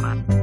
Bye.